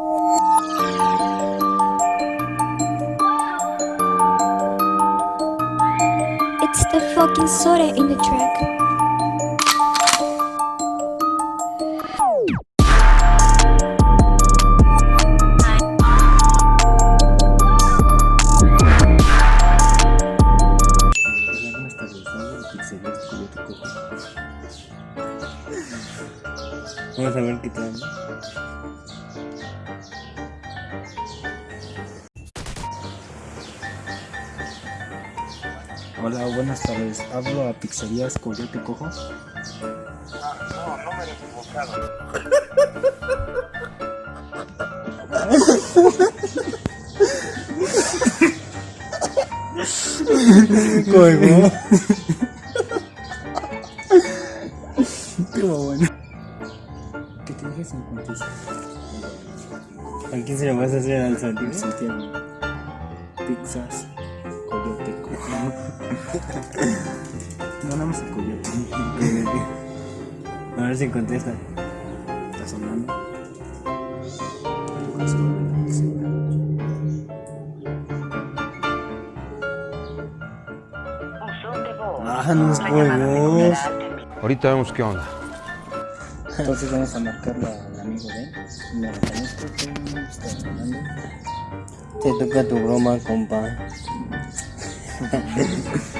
It's the fucking soda in the track. Vamos a ver qué tal. Hola, buenas tardes. Hablo a Pizzerías Coyote Cojo. No, no me he equivocado. Colgó. Estuvo bueno. ¿Qué te dije 56? ¿A quién se lo vas a hacer al Santiago? Santiago. Pizzas. Coyote Cojo. No, nada más el coyote. A ver si contesta. ¿Está sonando? Ah, nos colgó. Ahorita vemos qué onda. Entonces vamos a marcarle al amigo de él. Me lo conozco, ¿cómo está llamando? Te toca tu broma, compa.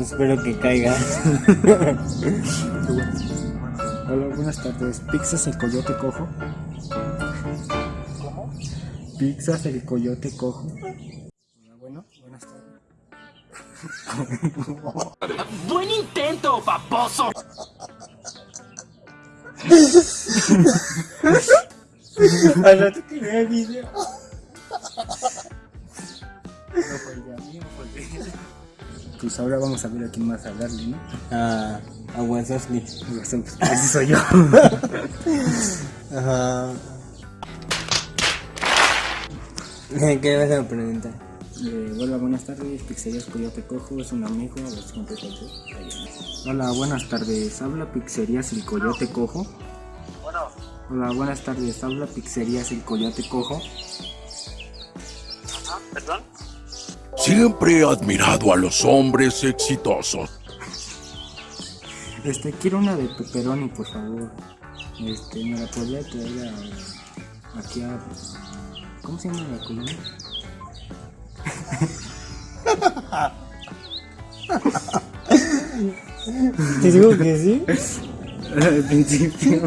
Espero que caiga. Hola, buenas tardes. ¿Pizzas el coyote cojo? ¿Cómo? ¿Pizzas el coyote cojo? Hola, bueno, buenas tardes. ¡Buen intento, paposo! Al rato que vea el video. No fue Pues ahora vamos a ver a quién más hablarle, ¿no? A, a Wazowski. Ese soy yo. Ajá. ¿Qué vas a preguntar? Eh, hola, buenas tardes. Pizzerías Coyote Cojo es un amigo. A ver si. Hola, buenas tardes. Habla Pizzerías El Coyote Cojo. Bueno, Hola, buenas tardes. Habla Pizzerías El Coyote Cojo. ajá, perdón. Siempre he admirado a los hombres exitosos. Este, quiero una de pepperoni, por favor. Este, me la podría traer a, aquí a... ¿Cómo se llama la colonia? ¿Te digo que sí? Al principio.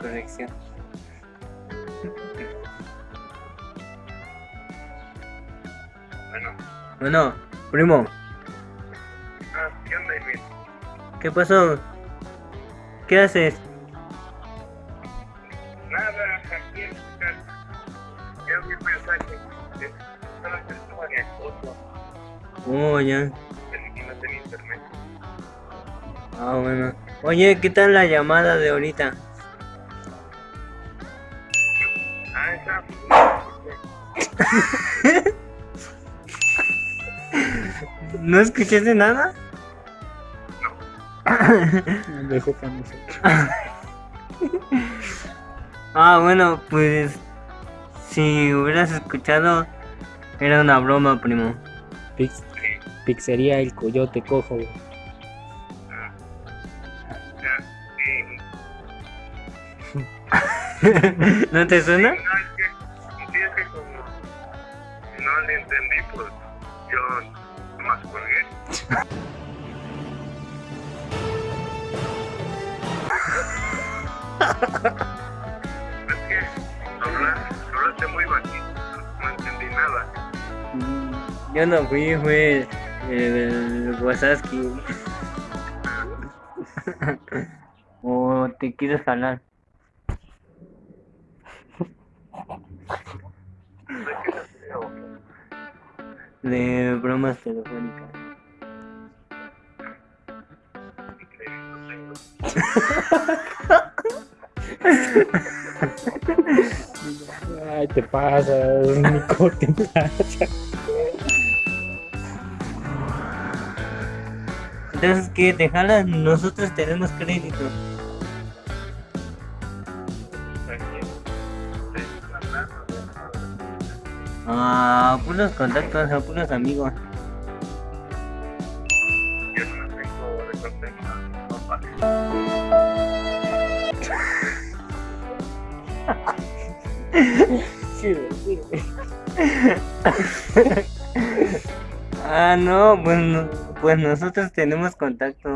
Corrección. Bueno, Bueno, primo, ah, ¿qué onda, Emil? ¿qué pasó? ¿Qué haces? Nada, aquí en tu casa. Ya vi un mensaje. de- Estaba estuvo mi esposo. Oh, ya. El que no tenía internet. Ah, bueno. Oye, ¿qué tal la llamada de ahorita? ¿No escuchaste nada? Me dejó famoso. Ah, bueno, pues si hubieras escuchado, era una broma, primo. Pix, pizzería El Coyote Cojo. ¿No te suena? Colgué. es que hablaste, hablaste muy bajito, no entendí nada. Yo no fui, fue el, el Wasaski. ¿O te quieres jalar? De bromas telefónicas. Ay, te pasas, Nico, te pasa. Entonces, ¿qué? ¿Te jalas? Nosotros tenemos crédito. Ah, puros contactos, o puros amigos. Yo no tengo de contacto. No vale. Ah, no, pues, no- pues nosotros tenemos contacto.